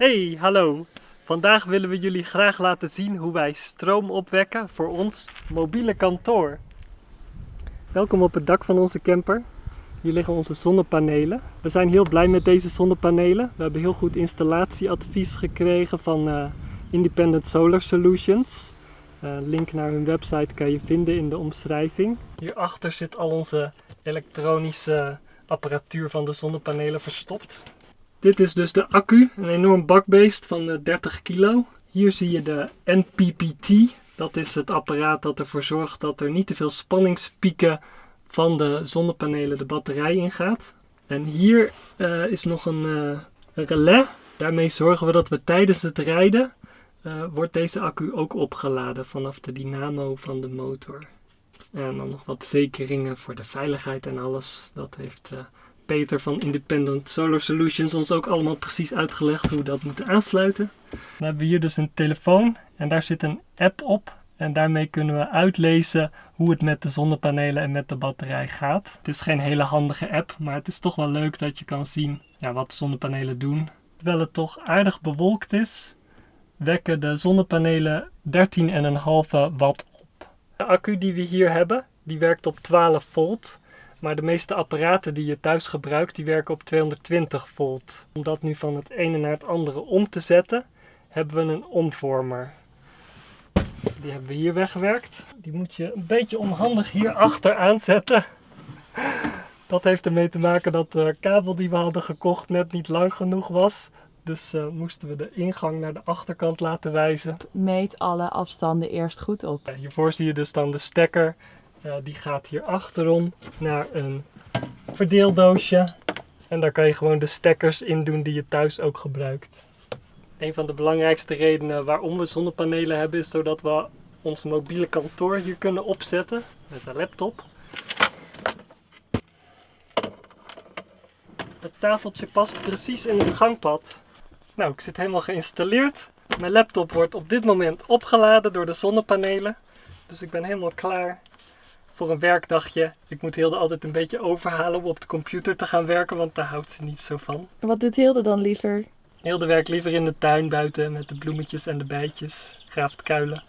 Hey, hallo. Vandaag willen we jullie graag laten zien hoe wij stroom opwekken voor ons mobiele kantoor. Welkom op het dak van onze camper. Hier liggen onze zonnepanelen. We zijn heel blij met deze zonnepanelen. We hebben heel goed installatieadvies gekregen van uh, Independent Solar Solutions. Uh, link naar hun website kan je vinden in de omschrijving. Hierachter zit al onze elektronische apparatuur van de zonnepanelen verstopt. Dit is dus de accu, een enorm bakbeest van 30 eh, kilo. Hier zie je de NPPT. Dat is het apparaat dat ervoor zorgt dat er niet te veel spanningspieken van de zonnepanelen de batterij ingaat. En hier uh, is nog een, uh, relais. Daarmee zorgen we dat we tijdens het rijden wordt deze accu ook opgeladen vanaf de dynamo van de motor. En dan nog wat zekeringen voor de veiligheid en alles. Dat heeft Peter van Independent Solar Solutions ons ook allemaal precies uitgelegd hoe we dat moeten aansluiten. Dan hebben we hier dus een telefoon en daar zit een app op. En daarmee kunnen we uitlezen hoe het met de zonnepanelen en met de batterij gaat. Het is geen hele handige app, maar het is toch wel leuk dat je kan zien ja, wat de zonnepanelen doen. Terwijl het toch aardig bewolkt is, wekken de zonnepanelen 13,5 watt op. De accu die we hier hebben, die werkt op 12 volt. Maar de meeste apparaten die je thuis gebruikt, die werken op 220 volt. Om dat nu van het ene naar het andere om te zetten, hebben we een omvormer. Die hebben we hier weggewerkt. Die moet je een beetje onhandig hier achter aanzetten. Dat heeft ermee te maken dat de kabel die we hadden gekocht net niet lang genoeg was. Dus uh, moesten we de ingang naar de achterkant laten wijzen. Meet alle afstanden eerst goed op. Hiervoor zie je dus dan de stekker uh, die gaat hier achterom naar een verdeeldoosje. En daar kan je gewoon de stekkers in doen die je thuis ook gebruikt. Een van de belangrijkste redenen waarom we zonnepanelen hebben is zodat we ons mobiele kantoor hier kunnen opzetten met een laptop. Het tafeltje past precies in het gangpad. Nou, ik zit helemaal geïnstalleerd. Mijn laptop wordt op dit moment opgeladen door de zonnepanelen. Dus ik ben helemaal klaar voor een werkdagje. Ik moet Hilde altijd een beetje overhalen om op de computer te gaan werken, want daar houdt ze niet zo van. Wat doet Hilde dan liever? Hilde werkt liever in de tuin buiten met de bloemetjes en de bijtjes, graaft kuilen.